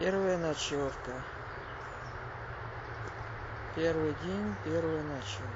первая ночевка первый день первая ночевка